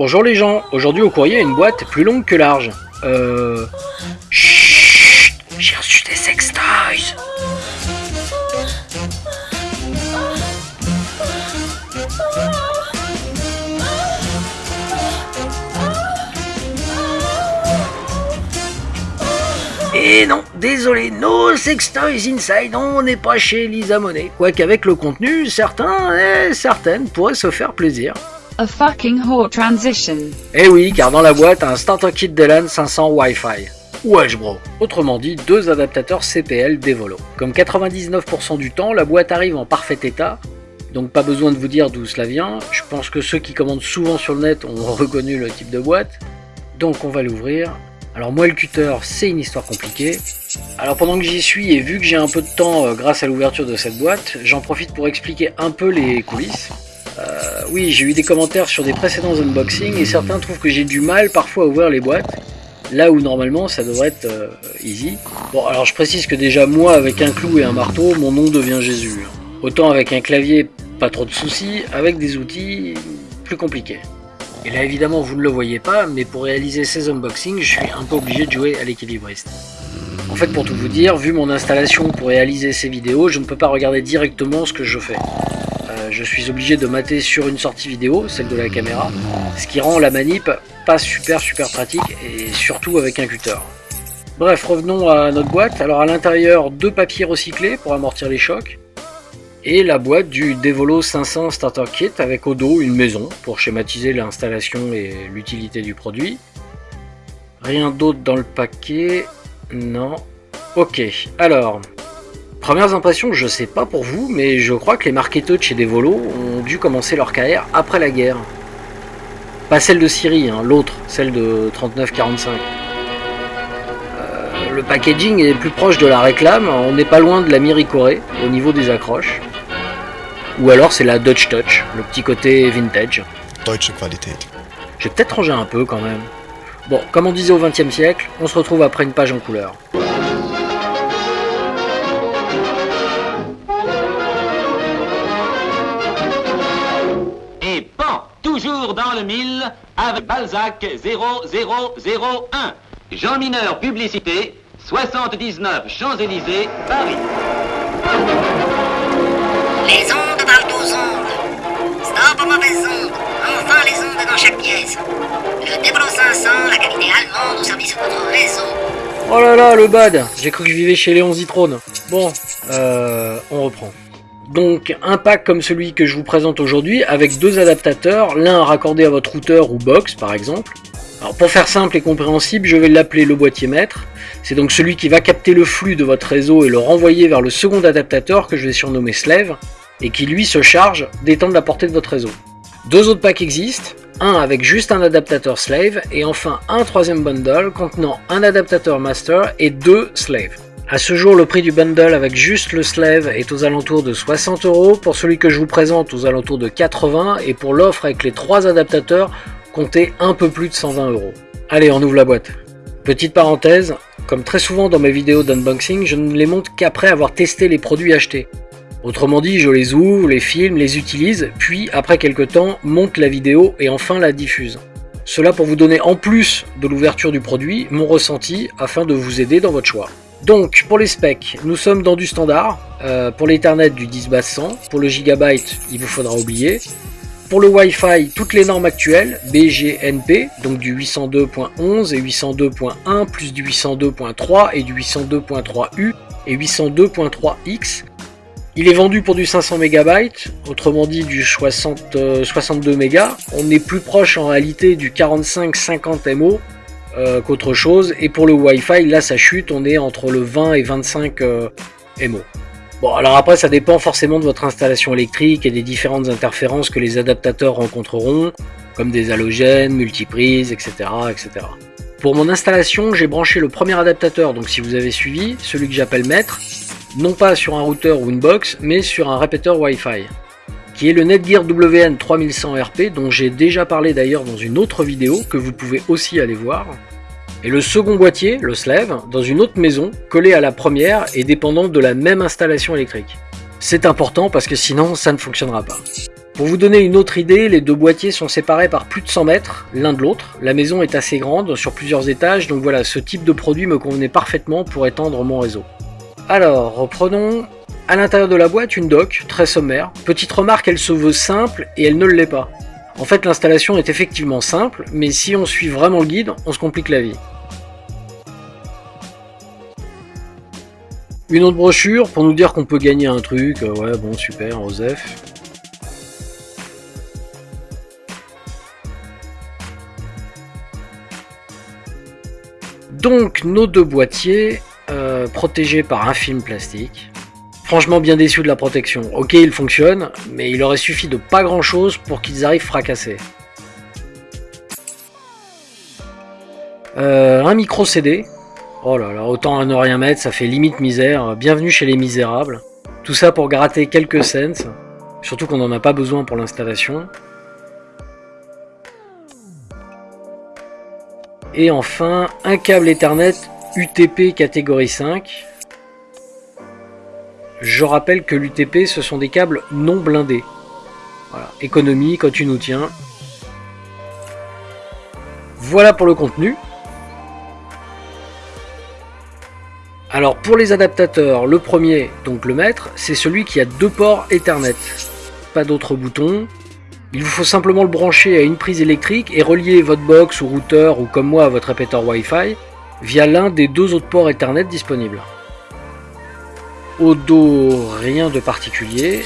Bonjour les gens, aujourd'hui au courrier une boîte plus longue que large. Euh... Chut J'ai reçu des sextoys Et non, désolé, no sextoys inside, on n'est pas chez Lisa Monet. Quoique avec le contenu, certains et certaines pourraient se faire plaisir. A fucking transition. Eh oui, car dans la boîte, un starter kit Delan 500 Wi-Fi. Wesh bro Autrement dit, deux adaptateurs CPL Devolo. Comme 99% du temps, la boîte arrive en parfait état, donc pas besoin de vous dire d'où cela vient. Je pense que ceux qui commandent souvent sur le net ont reconnu le type de boîte. Donc on va l'ouvrir. Alors moi le cutter, c'est une histoire compliquée. Alors pendant que j'y suis et vu que j'ai un peu de temps euh, grâce à l'ouverture de cette boîte, j'en profite pour expliquer un peu les coulisses. Euh, oui, j'ai eu des commentaires sur des précédents unboxings et certains trouvent que j'ai du mal parfois à ouvrir les boîtes, là où normalement ça devrait être euh, easy. Bon, alors je précise que déjà moi, avec un clou et un marteau, mon nom devient Jésus. Autant avec un clavier, pas trop de soucis, avec des outils, plus compliqués. Et là évidemment vous ne le voyez pas, mais pour réaliser ces unboxings, je suis un peu obligé de jouer à l'équilibriste. En fait, pour tout vous dire, vu mon installation pour réaliser ces vidéos, je ne peux pas regarder directement ce que je fais. Je suis obligé de mater sur une sortie vidéo, celle de la caméra, ce qui rend la manip pas super super pratique et surtout avec un cutter. Bref, revenons à notre boîte. Alors à l'intérieur, deux papiers recyclés pour amortir les chocs et la boîte du Devolo 500 Starter Kit avec au dos une maison pour schématiser l'installation et l'utilité du produit. Rien d'autre dans le paquet, non. Ok, alors, Premières impressions, je sais pas pour vous, mais je crois que les marketeurs de chez Devolo ont dû commencer leur carrière après la guerre. Pas celle de Syrie, hein, l'autre, celle de 39-45. Euh, le packaging est plus proche de la réclame, on n'est pas loin de la Miricorée au niveau des accroches. Ou alors c'est la Dutch Touch, le petit côté vintage. Deutsche Qualität. J'ai peut-être rangé un peu quand même. Bon, comme on disait au XXe siècle, on se retrouve après une page en couleur. Dans le mille, avec Balzac 0001. Jean Mineur, publicité, 79 Champs-Élysées, Paris. Les ondes parlent aux ondes. Stop aux mauvaises ondes. Enfin les ondes dans chaque pièce. Le Débro 500, la qualité allemande au service de votre réseau. Oh là là, le bad J'ai cru que je vivais chez Léon Zitrone. Bon, euh, on reprend. Donc, un pack comme celui que je vous présente aujourd'hui, avec deux adaptateurs, l'un raccordé à votre routeur ou box par exemple. Alors pour faire simple et compréhensible, je vais l'appeler le boîtier maître. C'est donc celui qui va capter le flux de votre réseau et le renvoyer vers le second adaptateur que je vais surnommer Slave, et qui lui se charge d'étendre la portée de votre réseau. Deux autres packs existent, un avec juste un adaptateur Slave, et enfin un troisième bundle contenant un adaptateur Master et deux Slave. A ce jour, le prix du bundle avec juste le Slave est aux alentours de 60 euros, pour celui que je vous présente aux alentours de 80, et pour l'offre avec les trois adaptateurs, comptez un peu plus de 120 euros. Allez, on ouvre la boîte. Petite parenthèse, comme très souvent dans mes vidéos d'unboxing, je ne les montre qu'après avoir testé les produits achetés. Autrement dit, je les ouvre, les filme, les utilise, puis après quelques temps, monte la vidéo et enfin la diffuse. Cela pour vous donner en plus de l'ouverture du produit, mon ressenti afin de vous aider dans votre choix. Donc pour les specs, nous sommes dans du standard, euh, pour l'Ethernet du 10 basse 100, pour le gigabyte il vous faudra oublier, pour le Wi-Fi, toutes les normes actuelles, BGNP, donc du 802.11 et 802.1, plus du 802.3 et du 802.3U et 802.3X. Il est vendu pour du 500 MB, autrement dit du 60, euh, 62 MB. On est plus proche en réalité du 45-50 MO euh, qu'autre chose. Et pour le Wi-Fi, là ça chute, on est entre le 20 et 25 euh, MO. Bon, alors après, ça dépend forcément de votre installation électrique et des différentes interférences que les adaptateurs rencontreront, comme des halogènes, multiprises, etc., etc. Pour mon installation, j'ai branché le premier adaptateur, donc si vous avez suivi, celui que j'appelle maître, non pas sur un routeur ou une box, mais sur un répéteur Wi-Fi, qui est le Netgear WN 3100 RP, dont j'ai déjà parlé d'ailleurs dans une autre vidéo, que vous pouvez aussi aller voir, et le second boîtier, le Slave, dans une autre maison, collé à la première et dépendant de la même installation électrique. C'est important parce que sinon ça ne fonctionnera pas. Pour vous donner une autre idée, les deux boîtiers sont séparés par plus de 100 mètres l'un de l'autre. La maison est assez grande, sur plusieurs étages, donc voilà, ce type de produit me convenait parfaitement pour étendre mon réseau. Alors, reprenons. À l'intérieur de la boîte, une dock, très sommaire. Petite remarque, elle se veut simple et elle ne l'est pas. En fait, l'installation est effectivement simple, mais si on suit vraiment le guide, on se complique la vie. Une autre brochure pour nous dire qu'on peut gagner un truc, euh, ouais bon super, Osef. Donc nos deux boîtiers, euh, protégés par un film plastique. Franchement bien déçu de la protection. Ok il fonctionne, mais il aurait suffi de pas grand chose pour qu'ils arrivent fracassés. Euh, un micro CD. Oh là là, autant à ne rien mettre, ça fait limite misère. Bienvenue chez les misérables. Tout ça pour gratter quelques cents. Surtout qu'on n'en a pas besoin pour l'installation. Et enfin, un câble Ethernet UTP catégorie 5. Je rappelle que l'UTP, ce sont des câbles non blindés. Voilà, économie quand tu nous tiens. Voilà pour le contenu. Alors pour les adaptateurs, le premier, donc le maître, c'est celui qui a deux ports Ethernet. Pas d'autres boutons, il vous faut simplement le brancher à une prise électrique et relier votre box ou routeur ou comme moi votre répéteur Wi-Fi via l'un des deux autres ports Ethernet disponibles. Au dos, rien de particulier.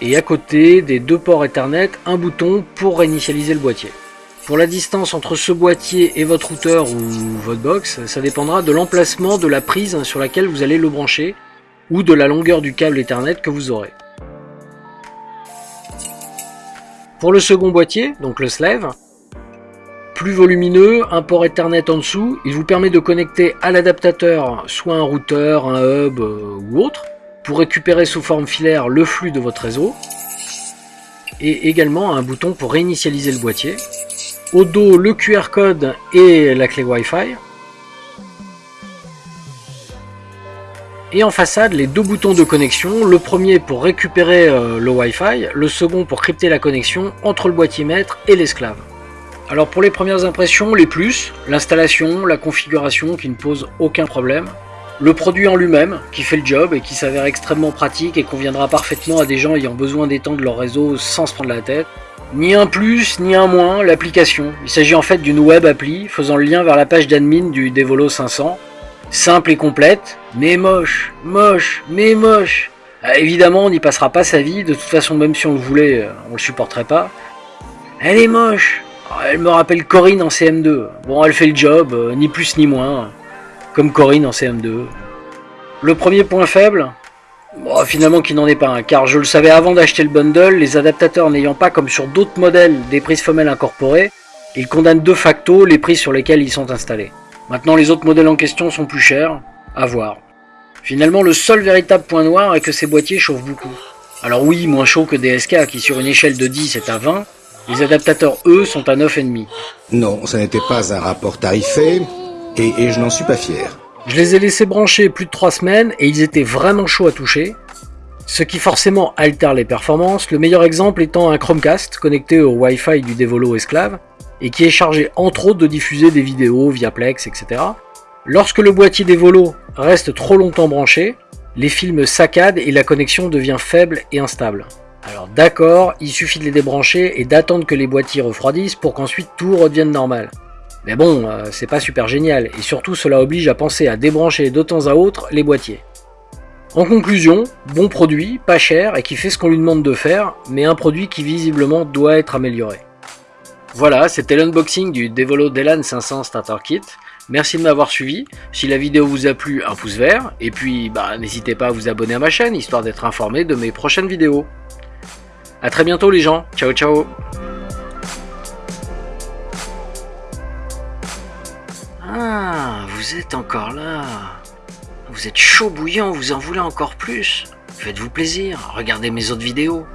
Et à côté des deux ports Ethernet, un bouton pour réinitialiser le boîtier. Pour la distance entre ce boîtier et votre routeur ou votre box, ça dépendra de l'emplacement de la prise sur laquelle vous allez le brancher ou de la longueur du câble Ethernet que vous aurez. Pour le second boîtier, donc le Slave, plus volumineux, un port Ethernet en dessous, il vous permet de connecter à l'adaptateur soit un routeur, un hub euh, ou autre, pour récupérer sous forme filaire le flux de votre réseau, et également un bouton pour réinitialiser le boîtier. Au dos, le QR code et la clé Wi-Fi. Et en façade, les deux boutons de connexion, le premier pour récupérer euh, le Wi-Fi, le second pour crypter la connexion entre le boîtier maître et l'esclave. Alors pour les premières impressions, les plus, l'installation, la configuration qui ne pose aucun problème, le produit en lui-même qui fait le job et qui s'avère extrêmement pratique et conviendra parfaitement à des gens ayant besoin d'étendre leur réseau sans se prendre la tête. Ni un plus, ni un moins, l'application. Il s'agit en fait d'une web appli faisant le lien vers la page d'admin du Devolo 500 simple et complète, mais moche, moche, mais moche. Euh, évidemment, on n'y passera pas sa vie, de toute façon, même si on le voulait, euh, on le supporterait pas. Elle est moche. Oh, elle me rappelle Corinne en CM2. Bon, elle fait le job, euh, ni plus ni moins, comme Corinne en CM2. Le premier point faible finalement qu'il n'en est pas un, car je le savais avant d'acheter le bundle, les adaptateurs n'ayant pas, comme sur d'autres modèles, des prises femelles incorporées, ils condamnent de facto les prises sur lesquelles ils sont installés. Maintenant, les autres modèles en question sont plus chers, à voir. Finalement, le seul véritable point noir est que ces boîtiers chauffent beaucoup. Alors oui, moins chaud que des SK qui sur une échelle de 10 est à 20, les adaptateurs eux sont à 9,5. Non, ça n'était pas un rapport tarifé, et, et je n'en suis pas fier. Je les ai laissés brancher plus de 3 semaines et ils étaient vraiment chauds à toucher, ce qui forcément altère les performances, le meilleur exemple étant un Chromecast connecté au Wi-Fi du Devolo Esclave, et qui est chargé entre autres de diffuser des vidéos via Plex, etc. Lorsque le boîtier des volos reste trop longtemps branché, les films saccadent et la connexion devient faible et instable. Alors d'accord, il suffit de les débrancher et d'attendre que les boîtiers refroidissent pour qu'ensuite tout redevienne normal. Mais bon, euh, c'est pas super génial, et surtout cela oblige à penser à débrancher de temps à autre les boîtiers. En conclusion, bon produit, pas cher et qui fait ce qu'on lui demande de faire, mais un produit qui visiblement doit être amélioré. Voilà, c'était l'unboxing du Devolo Delan 500 Starter Kit. Merci de m'avoir suivi. Si la vidéo vous a plu, un pouce vert. Et puis, bah, n'hésitez pas à vous abonner à ma chaîne, histoire d'être informé de mes prochaines vidéos. A très bientôt les gens. Ciao ciao Ah, vous êtes encore là. Vous êtes chaud bouillant, vous en voulez encore plus. Faites-vous plaisir, regardez mes autres vidéos.